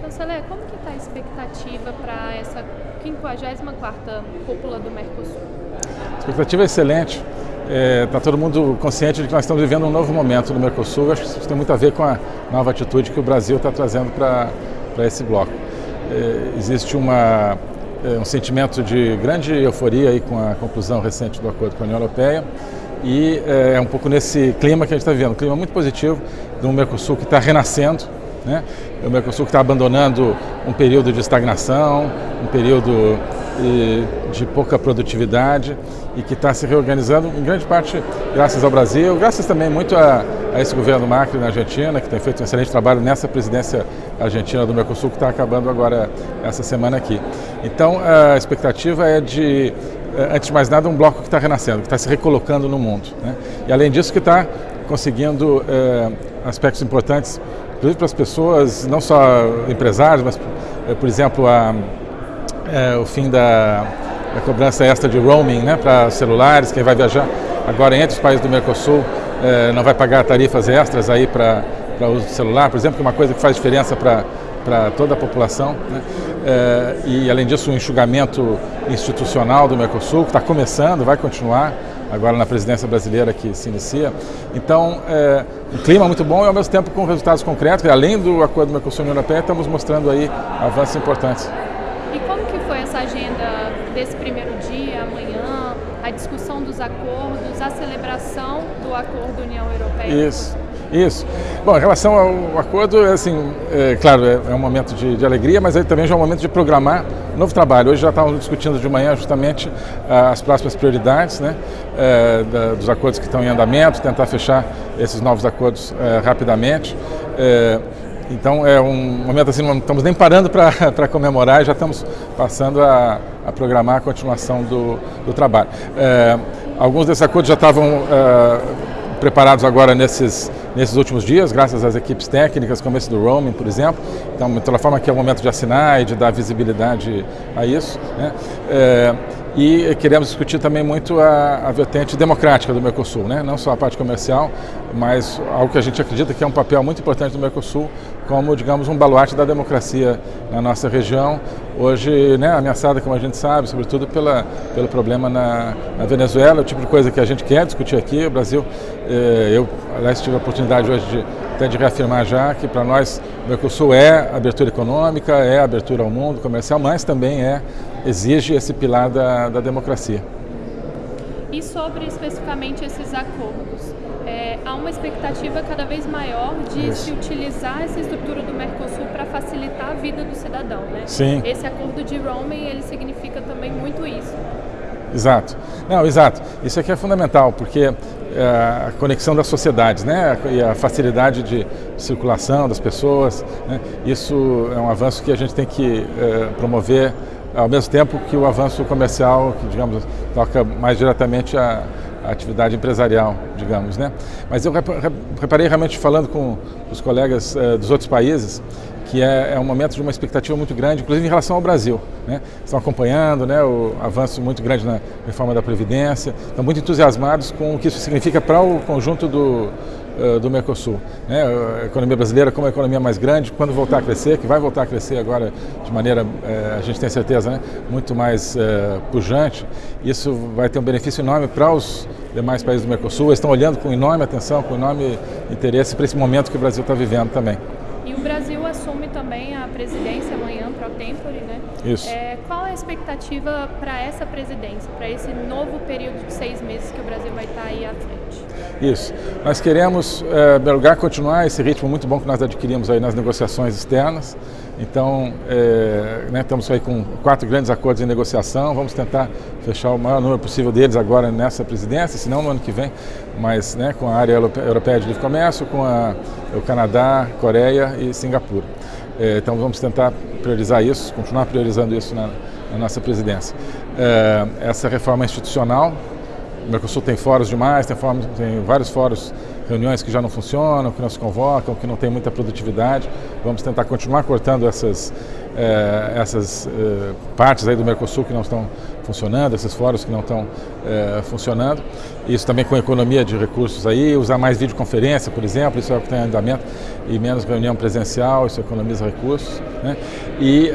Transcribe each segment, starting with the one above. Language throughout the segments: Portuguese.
Chanceler, como que está a expectativa para essa 54ª cúpula do Mercosul? A expectativa é excelente. Está é, tá todo mundo consciente de que nós estamos vivendo um novo momento no Mercosul. Acho que isso tem muito a ver com a nova atitude que o Brasil está trazendo para esse bloco. É, existe uma, é, um sentimento de grande euforia aí com a conclusão recente do acordo com a União Europeia e é, é um pouco nesse clima que a gente está vivendo, um clima muito positivo de um Mercosul que está renascendo, né? o Mercosul está abandonando um período de estagnação, um período de pouca produtividade e que está se reorganizando em grande parte graças ao Brasil, graças também muito a, a, esse governo Macri na Argentina, que tem feito um excelente trabalho nessa presidência argentina do Mercosul, que está acabando agora essa semana aqui. Então a expectativa é de, eh, antes de mais nada, um bloco que está renascendo, que está se recolocando no mundo. Né? E além disso que está conseguindo eh, aspectos importantes, inclusive para as pessoas, não só empresários, mas, eh, por exemplo, a é, o fim da, da, cobrança extra de roaming né, para celulares, quem vai viajar agora entre os países do Mercosul é, não vai pagar tarifas extras aí para uso do celular, por exemplo, que é uma coisa que faz diferença para para toda a população. Né? É, e, além disso, o enxugamento institucional do Mercosul, que está começando, vai continuar agora na presidência brasileira que se inicia. Então, é, um clima muito bom e, ao mesmo tempo, com resultados concretos. E, além do acordo do Mercosul-União Europeia, estamos mostrando aí avanços importantes. E como que foi essa agenda desse primeiro dia, amanhã, a discussão dos acordos, a celebração do acordo União Europeia? Isso. Isso. Bom, em relação ao acordo, assim, é, claro, é, é, um momento de, de, alegria, mas aí também já é um momento de programar novo trabalho. Hoje já estávamos discutindo de manhã justamente ah, as próximas prioridades né, é, da, dos acordos que estão em andamento, tentar fechar esses novos acordos é, rapidamente. É, então é um momento assim, não estamos nem parando para comemorar, já estamos passando a, a programar a continuação do, do trabalho. É, alguns desses acordos já estavam é, preparados agora nesses, nesses últimos dias, graças às equipes técnicas, como esse do roaming, por exemplo. Então, de toda forma que é o momento de assinar e de dar visibilidade a isso. Né? É, e queremos discutir também muito a, a vertente democrática do Mercosul, né? não só a parte comercial, mas algo que a gente acredita que é um papel muito importante do Mercosul, como, digamos, um baluarte da democracia na nossa região, hoje né, ameaçada, como a gente sabe, sobretudo pela, pelo problema na, na Venezuela, o tipo de coisa que a gente quer discutir aqui. O Brasil, eh, eu, aliás, tive a oportunidade hoje de, até de reafirmar já que para nós o Mercosul é abertura econômica, é abertura ao mundo comercial, mas também é exige esse pilar da, da democracia. E sobre especificamente esses acordos, é, há uma expectativa cada vez maior de Isso. se utilizar essa estrutura do Mercosul para facilitar a vida do cidadão, né? Sim. Esse acordo de roaming, ele significa também muito isso. Exato. Não, exato. Isso aqui é fundamental, porque é, a conexão das sociedades, né, e a facilidade de circulação das pessoas, né, isso é um avanço que a gente tem que é, promover ao mesmo tempo que o avanço comercial, que digamos, toca mais diretamente a, a atividade empresarial, digamos, né? Mas eu reparei realmente falando com os colegas eh, dos outros países que é, é, um momento de uma expectativa muito grande, inclusive em relação ao Brasil. Né? Estão acompanhando né, o avanço muito grande na reforma da Previdência, estão muito entusiasmados com o que isso significa para o conjunto do, uh, do Mercosul. Né? A economia brasileira, como a economia mais grande, quando voltar a crescer, que vai voltar a crescer agora de maneira, uh, a gente tem certeza, né, muito mais uh, pujante, isso vai ter um benefício enorme para os demais países do Mercosul. Eles estão olhando com enorme atenção, com enorme interesse para esse momento que o Brasil está vivendo também. O assume também a presidência amanhã pro tempore, né? Isso. É, qual a expectativa para essa presidência, para esse novo período de seis meses que o Brasil vai estar tá aí à frente? Isso. Nós queremos, é, em lugar, continuar esse ritmo muito bom que nós adquirimos aí nas negociações externas. Então, é, né, estamos aí com quatro grandes acordos em negociação, vamos tentar fechar o maior número possível deles agora nessa presidência, se não no ano que vem, mas né, com a área europeia de livre comércio, com a, o Canadá, Coreia e Singapura. É, então vamos tentar priorizar isso, continuar priorizando isso na, na nossa presidência. É, essa reforma institucional, o Mercosul tem fóruns demais, tem, fóruns, tem vários fóruns reuniões que já não funcionam, que não se convocam, que não tem muita produtividade. Vamos tentar continuar cortando essas, é, essas é, partes aí do Mercosul que não estão funcionando, esses fóruns que não estão é, funcionando. Isso também com economia de recursos aí, usar mais videoconferência, por exemplo, isso é o que tem andamento, e menos reunião presencial, isso economiza recursos. Né? E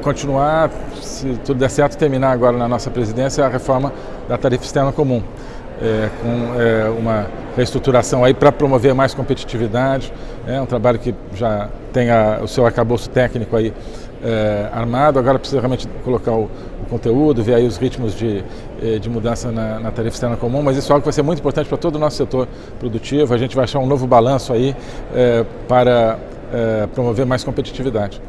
continuar, se tudo der certo, terminar agora na nossa presidência a reforma da tarifa externa comum. É, com é, uma reestruturação aí para promover mais competitividade, é um trabalho que já tem a, o seu arcabouço técnico aí é, armado, agora precisa realmente colocar o, o, conteúdo, ver aí os ritmos de, eh, de mudança na, na, tarifa externa comum, mas isso é algo que vai ser muito importante para todo o nosso setor produtivo, a gente vai achar um novo balanço aí é, para é, promover mais competitividade.